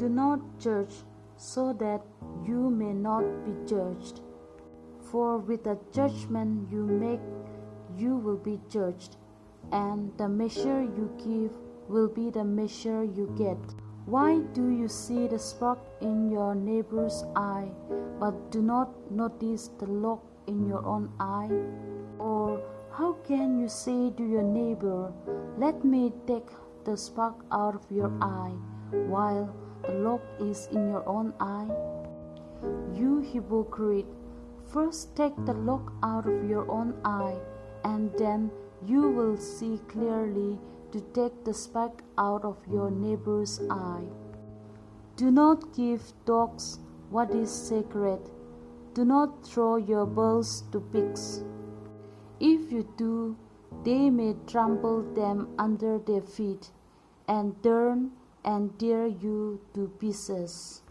Do not judge, so that you may not be judged. For with the judgment you make, you will be judged, and the measure you give will be the measure you get. Why do you see the speck in your neighbor's eye, but do not notice the log in your own eye? Or how can you say to your neighbor, Let me take the speck out of your eye, while the log is in your own eye? You hypocrite, first take the log out of your own eye, and then you will see clearly to take the speck out of your neighbor's eye. Do not give dogs what is sacred. Do not throw your pearls to pigs. If you do, they may trample them under their feet and turn and tear you to pieces.